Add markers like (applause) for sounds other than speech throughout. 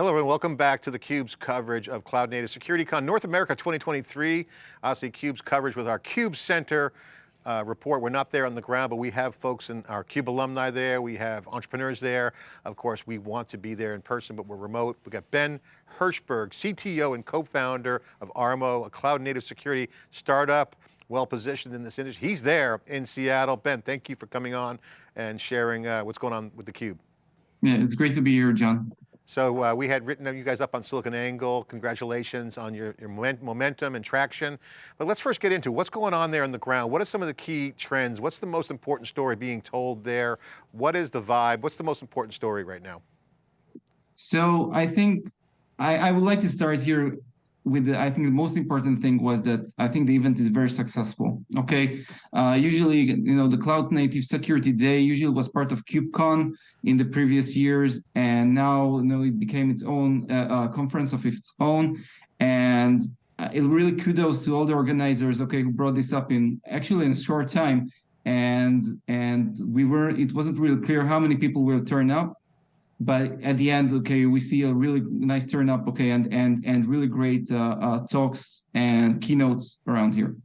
Hello everyone, welcome back to theCUBE's coverage of Cloud Native SecurityCon North America 2023. Obviously CUBE's coverage with our CUBE Center uh, report. We're not there on the ground, but we have folks in our CUBE alumni there. We have entrepreneurs there. Of course, we want to be there in person, but we're remote. We got Ben Hirschberg, CTO and co-founder of Armo, a cloud native security startup well positioned in this industry. He's there in Seattle. Ben, thank you for coming on and sharing uh, what's going on with theCUBE. Yeah, it's great to be here, John. So uh, we had written you guys up on SiliconANGLE. Congratulations on your, your, momentum and traction. But let's first get into what's going on there on the ground. What are some of the key trends? What's the most important story being told there? What is the vibe? What's the most important story right now? So I think I, I would like to start here with the, I think the most important thing was that I think the event is very successful. Okay, uh, usually you know the Cloud Native Security Day usually was part of KubeCon in the previous years, and now you know it became its own uh, uh, conference of its own, and uh, it really kudos to all the organizers. Okay, who brought this up in actually in a short time, and and we were it wasn't really clear how many people will turn up but at the end, okay, we see a really nice turn up, okay, and and and really great uh, uh, talks and keynotes around here.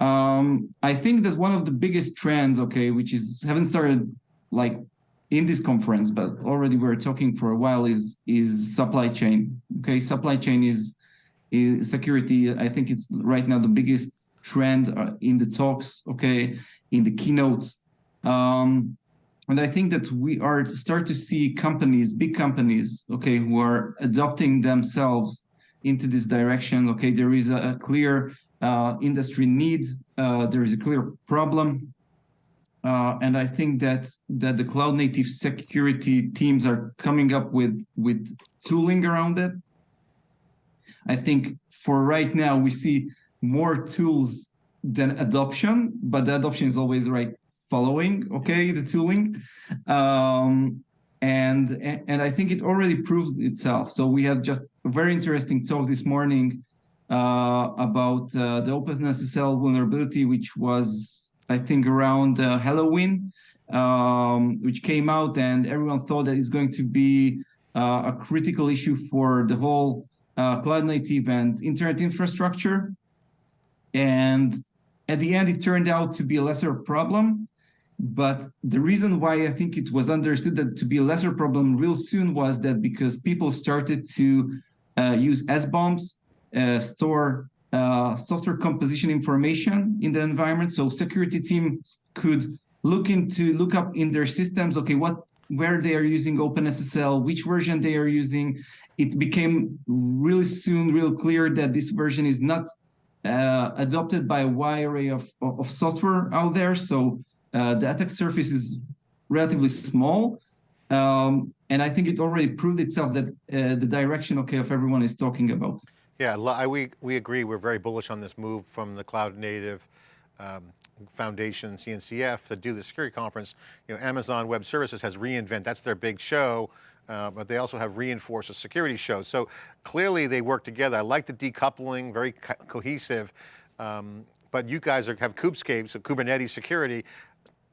Um, I think that one of the biggest trends, okay, which is haven't started like in this conference, but already we're talking for a while, is is supply chain. Okay, supply chain is is security. I think it's right now the biggest trend uh, in the talks. Okay, in the keynotes. Um, and I think that we are start to see companies, big companies, okay, who are adopting themselves into this direction. Okay, there is a, a clear uh, industry need. Uh, there is a clear problem. Uh, and I think that that the cloud native security teams are coming up with with tooling around it. I think for right now we see more tools than adoption, but the adoption is always right following, okay, the tooling. Um, and, and I think it already proves itself. So we had just a very interesting talk this morning uh, about uh, the OpenSSL vulnerability, which was, I think, around uh, Halloween, um, which came out and everyone thought that it's going to be uh, a critical issue for the whole uh, cloud native and internet infrastructure. And at the end, it turned out to be a lesser problem. But the reason why I think it was understood that to be a lesser problem real soon was that because people started to uh, use SBOMs, uh, store uh, software composition information in the environment. So security teams could look into, look up in their systems, okay, what, where they are using OpenSSL, which version they are using. It became really soon real clear that this version is not uh, adopted by a wide array of, of software out there. So uh, the attack surface is relatively small. Um, and I think it already proved itself that uh, the direction, okay, of everyone is talking about. Yeah, I, we, we agree. We're very bullish on this move from the cloud native um, foundation, CNCF, to do the security conference. You know, Amazon Web Services has reInvent, that's their big show, uh, but they also have reinforced a security show. So clearly they work together. I like the decoupling, very co cohesive. Um, but you guys are, have Kubescape, so Kubernetes security.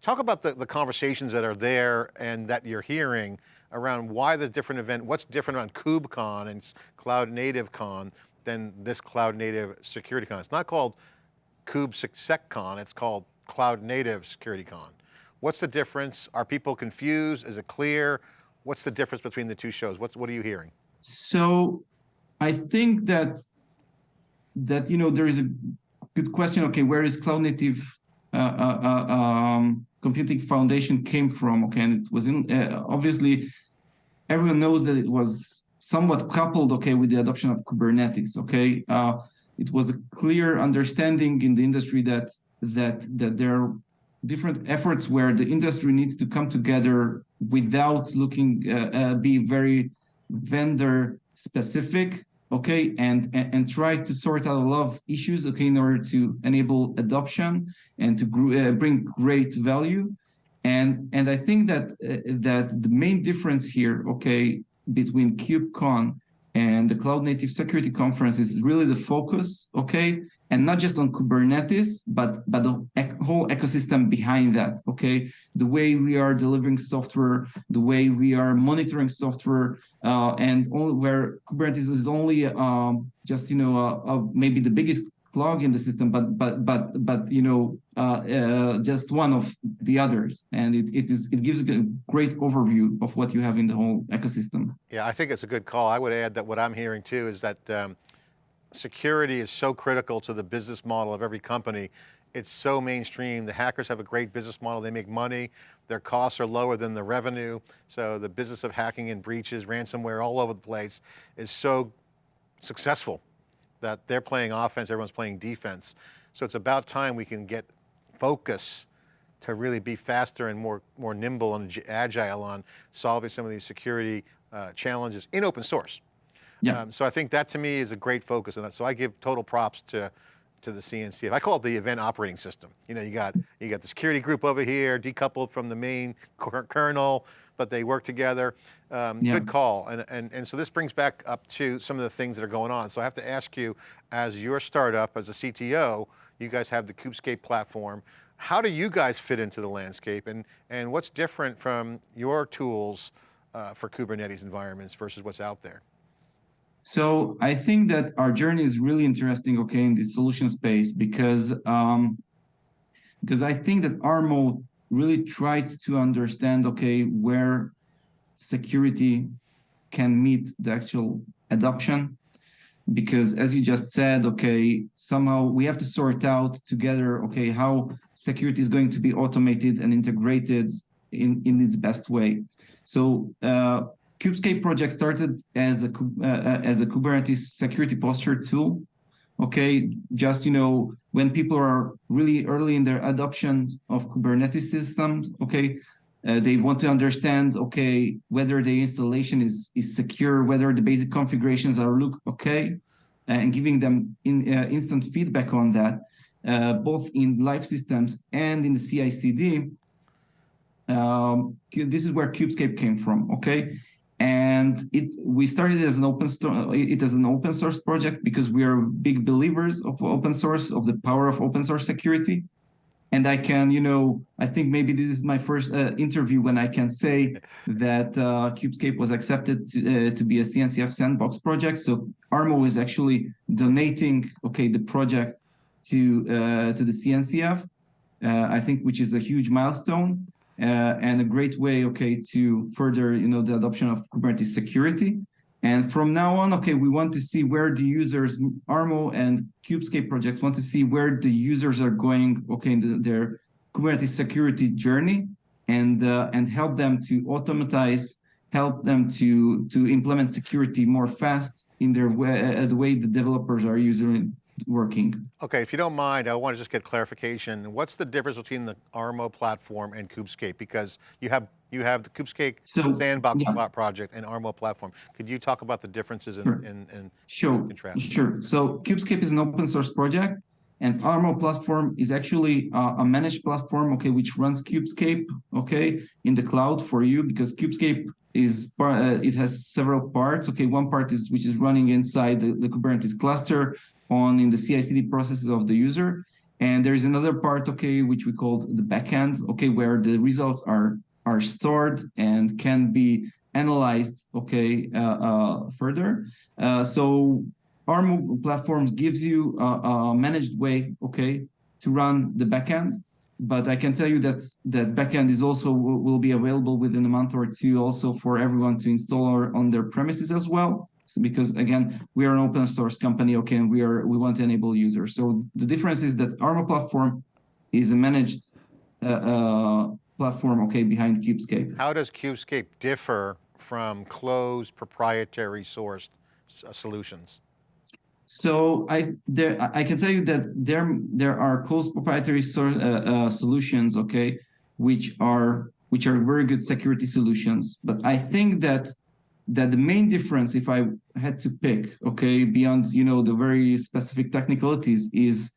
Talk about the, the conversations that are there and that you're hearing around why the different event, what's different around KubeCon and Cloud Native Con than this Cloud Native Security Con. It's not called KubeSecCon, it's called Cloud Native Security Con. What's the difference? Are people confused? Is it clear? What's the difference between the two shows? What's, what are you hearing? So I think that, that, you know, there is a good question. Okay, where is Cloud Native uh, uh, uh um, computing foundation came from. Okay, and it was in uh, obviously everyone knows that it was somewhat coupled. Okay, with the adoption of Kubernetes. Okay, uh, it was a clear understanding in the industry that that that there are different efforts where the industry needs to come together without looking uh, uh be very vendor specific okay, and, and, and try to sort out a lot of issues, okay, in order to enable adoption and to uh, bring great value. And, and I think that, uh, that the main difference here, okay, between KubeCon and the Cloud Native Security Conference is really the focus, okay, and not just on Kubernetes, but but the ec- whole ecosystem behind that. Okay, the way we are delivering software, the way we are monitoring software, uh, and all, where Kubernetes is only um, just you know uh, uh, maybe the biggest clog in the system, but but but but you know uh, uh, just one of the others, and it, it is it gives a great overview of what you have in the whole ecosystem. Yeah, I think it's a good call. I would add that what I'm hearing too is that um, security is so critical to the business model of every company. It's so mainstream. The hackers have a great business model. They make money. Their costs are lower than the revenue. So the business of hacking and breaches, ransomware all over the place is so successful that they're playing offense, everyone's playing defense. So it's about time we can get focus to really be faster and more, more nimble and agile on solving some of these security uh, challenges in open source. Yeah. Um, so I think that to me is a great focus, and so I give total props to to the CNCF. I call it the event operating system. You know, you got you got the security group over here, decoupled from the main kernel, but they work together. Um, Yeah. Good call, and and and so this brings back up to some of the things that are going on. So I have to ask you, as your startup, as a CTO, you guys have the Kubescape platform. How do you guys fit into the landscape, and and what's different from your tools uh, for Kubernetes environments versus what's out there? So I think that our journey is really interesting, okay, in the solution space because um, because I think that Armo really tried to understand, okay, where security can meet the actual adoption. Because as you just said, okay, somehow we have to sort out together, okay, how security is going to be automated and integrated in, in its best way. So uh, Kubescape project started as a uh, uh, as a Kubernetes security posture tool. Okay, just you know when people are really early in their adoption of Kubernetes systems. Okay, uh, they want to understand okay whether the installation is is secure, whether the basic configurations are look okay, and giving them in uh, instant feedback on that, uh, both in live systems and in the CI/CD. Um, this is where Kubescape came from. Okay, and it we started as an open it as an open source project because we are big believers of open source of the power of open source security. And i can you know i think maybe this is my first uh, interview when i can say that uh, kubescape was accepted to, uh, to be a cncf sandbox project. So armo is actually donating okay the project to uh, to the cncf uh, i think which is a huge milestone and a great way, okay, to further, you know, the adoption of Kubernetes security. And from now on, okay, we want to see where the users, Armo and Kubescape projects want to see where the users are going, okay, in the, their Kubernetes security journey, and uh, and help them to automatize, help them to to implement security more fast in their way, uh, the way the developers are using working. Okay, if you don't mind, I want to just get clarification. What's the difference between the Armo platform and Kubescape? Because you have you have the Kubescape So, sandbox yeah. project and Armo platform. Could you talk about the differences in, Sure. in, in Sure, contrast? sure. So Kubescape is an open source project, and Armo platform is actually uh, a managed platform, okay, which runs Kubescape, okay, in the cloud for you because Kubescape is uh, it has several parts. Okay, one part is which is running inside the, the Kubernetes cluster on in the CI/CD processes of the user, and there is another part, okay, which we call the backend, okay, where the results are are stored and can be analyzed, okay, uh, uh, further. Uh, so our platform gives you a, a managed way, okay, to run the backend. But I can tell you that that backend is also will, will be available within a month or two, also for everyone to install on their premises as well. So because again, we are an open source company, okay, and we are we want to enable users. So the difference is that Armo platform is a managed uh, uh, platform, okay, behind Kubescape. How does Kubescape differ from closed proprietary sourced uh, solutions? So I there I- can tell you that there there are closed proprietary sor- uh, uh, solutions, okay, which are which are very good security solutions. But I think that that the main difference, if I had to pick, okay, beyond you know the very specific technicalities, is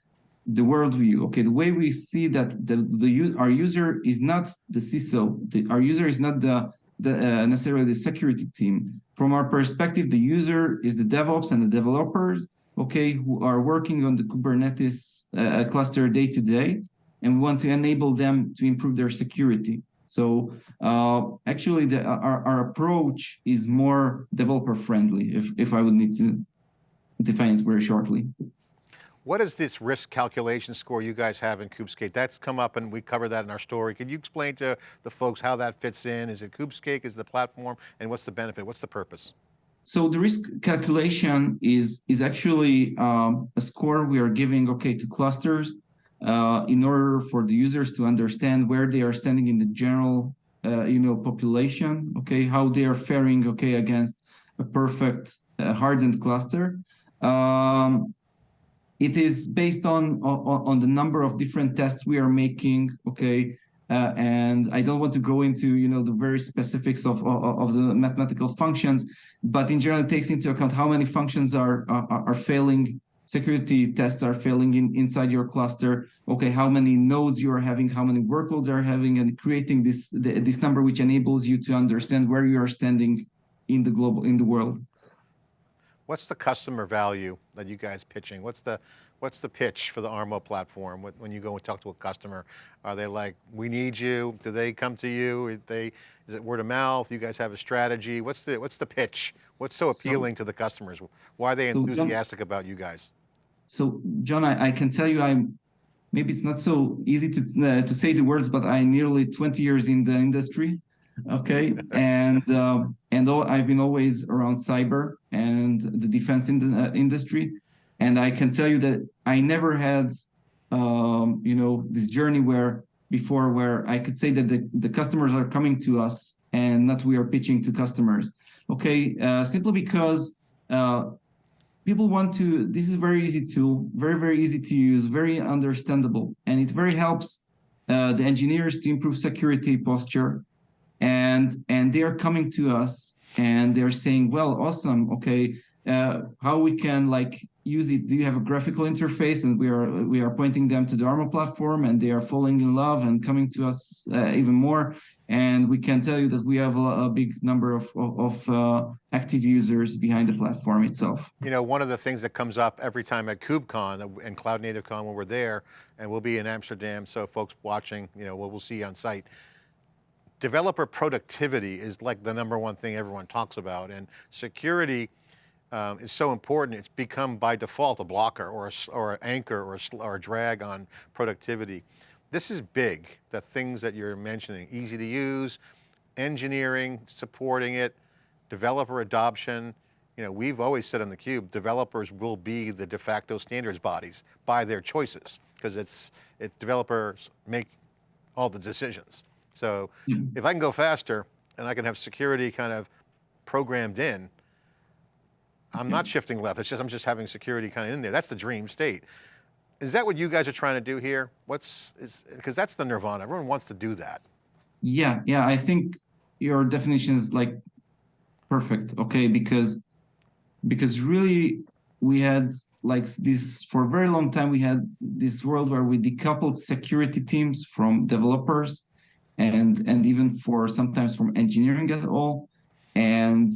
the worldview. Okay, the way we see that the the our user is not the CISO, the, our user is not the the uh, necessarily the security team. From our perspective, the user is the DevOps and the developers okay, who are working on the Kubernetes uh, cluster day to day, and we want to enable them to improve their security. So uh, actually, the, our, our approach is more developer friendly, if, if I would need to define it very shortly. What is this risk calculation score you guys have in Kubescape? That's come up and we cover that in our story. Can you explain to the folks how that fits in? Is it Kubescape, is it the platform, and what's the benefit? What's the purpose? So the risk calculation is, is actually um, a score we are giving, okay, to clusters uh, in order for the users to understand where they are standing in the general, uh, you know, population, okay, how they are faring, okay, against a perfect uh, hardened cluster. Um, it is based on, on, on the number of different tests we are making, okay, uh, and I don't want to go into you know the very specifics of, of, of the mathematical functions, but in general it takes into account how many functions are are, are failing, security tests are failing in, inside your cluster. Okay, how many nodes you are having, how many workloads are having, and creating this the, this number which enables you to understand where you are standing in the global in the world. What's the customer value that you guys pitching? What's the what's the pitch for the Armo platform when you go and talk to a customer? Are they like, we need you? Do they come to you? They, is it word of mouth? You guys have a strategy? What's the what's the pitch? What's so appealing so, to the customers? Why are they enthusiastic so about you guys? So John, I, I, can tell you I'm, maybe it's not so easy to, uh, to say the words, but I'm nearly 20 years in the industry okay? (laughs) And uh, and i've been always around cyber and the defense in the uh, industry. And i can tell you that i never had um, you know this journey where before where i could say that the, the customers are coming to us and not we are pitching to customers okay? Uh, simply because uh, people want to this is very easy tool very very easy to use very understandable. And it very helps uh, the engineers to improve security posture. And and they're coming to us and they're saying well awesome. Okay uh, how we can like use it? Do you have a graphical interface? And we are we are pointing them to the armo platform and they are falling in love and coming to us uh, even more and we can tell you that we have a, a big number of, of, of uh, active users behind the platform itself. You know, one of the things that comes up every time at KubeCon and Cloud Native Con when we're there, and we'll be in Amsterdam, so folks watching, you know, we'll, we'll see on site, developer productivity is like the number one thing everyone talks about and security um, is so important, it's become by default a blocker or, a, or an anchor or a, or a drag on productivity. This is big, the things that you're mentioning, easy to use, engineering, supporting it, developer adoption. You know, we've always said on theCUBE, developers will be the de facto standards bodies by their choices because it's, it's developers make all the decisions. So mm. if I can go faster and I can have security kind of programmed in, I'm not shifting left. It's just, I'm just having security kind of in there. That's the dream state. Is that what you guys are trying to do here? What's, because that's the nirvana. Everyone wants to do that. Yeah, yeah. I think your definition is like perfect. Okay. Because, because really we had like this for a very long time, we had this world where we decoupled security teams from developers and and even for sometimes from engineering at all and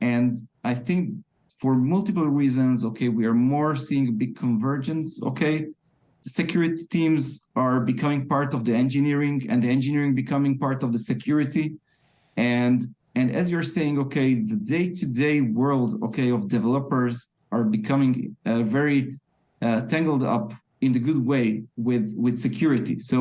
and i think for multiple reasons okay we are more seeing a big convergence okay? The security teams are becoming part of the engineering and the engineering becoming part of the security. And and as you're saying okay the day-to-day -day world okay of developers are becoming uh, very uh, tangled up in the good way with with security. So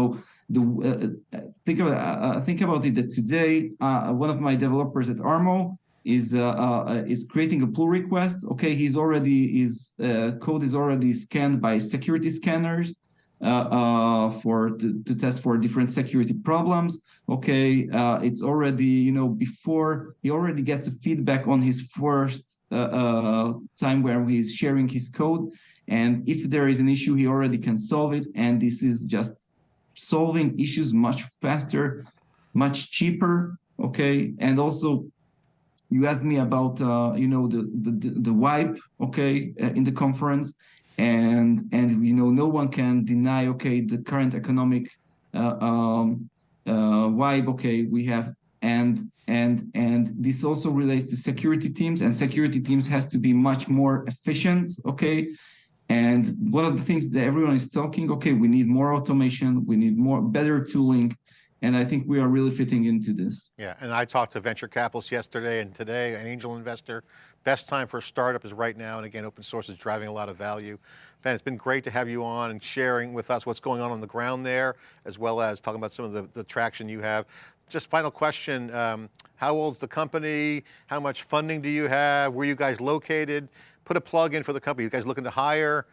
the uh, think about uh, think about it that today uh, one of my developers at Armo is uh, uh, is creating a pull request. Okay, he's already his uh, code is already scanned by security scanners for to, to, test for different security problems. Okay, it's already you know before he already gets a feedback on his first time where he's sharing his code. And if there is an issue, he already can solve it. And this is just solving issues much faster, much cheaper, okay? And also, you asked me about, uh, you know, the, the, the wipe, okay, uh, in the conference. And, and, you know, no one can deny, okay, the current economic uh, um, uh, vibe, okay, we have. And, and and this also relates to security teams and security teams has to be much more efficient okay and one of the things that everyone is talking okay we need more automation we need more better tooling and i think we are really fitting into this Yeah, and I talked to venture capitalists yesterday and today, an angel investor. Best time for a startup is right now, and again, open source is driving a lot of value. Ben, it's been great to have you on and sharing with us what's going on on the ground there, as well as talking about some of the, the traction you have. Just final question, um, how old's the company? How much funding do you have? Where are you guys located? Put a plug in for the company. You guys looking to hire?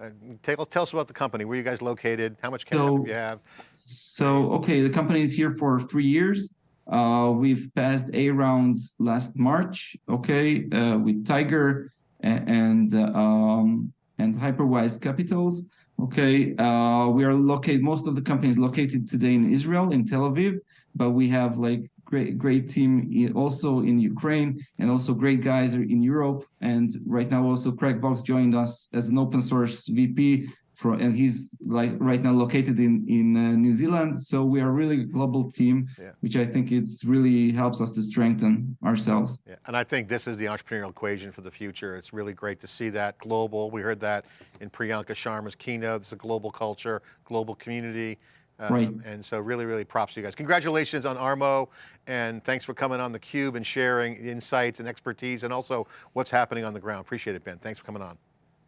Uh, tell, tell us about the company. Where are you guys located? How much cash So- do you have? So, okay, the company is here for three years. Uh, we've passed A round last March, okay, uh, with Tiger and uh, um, and Hyperwise Capitals. Okay, uh, we are located. Most of the company is located today in Israel, in Tel Aviv, but we have like great great team also in Ukraine and also great guys in Europe. And right now, also Craig Box joined us as an open source VP for, and he's like right now located in in uh, New Zealand. So we are really a global team, Yeah. which I think it's really helps us to strengthen ourselves. Yeah, and I think this is the entrepreneurial equation for the future. It's really great to see that global. We heard that in Priyanka Sharma's keynote. It's a global culture, global community. Um, Right. And so really, really props to you guys. Congratulations on Armo and thanks for coming on theCUBE and sharing insights and expertise and also what's happening on the ground. Appreciate it, Ben. Thanks for coming on.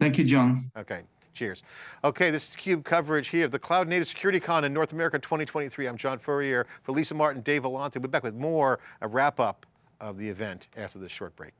Thank you, John. Okay, cheers. Okay, this is CUBE coverage here of the Cloud Native Security Con in North America 2023. I'm John Furrier. For Lisa Martin, Dave Vellante, we'll be back with more, a wrap up of the event after this short break.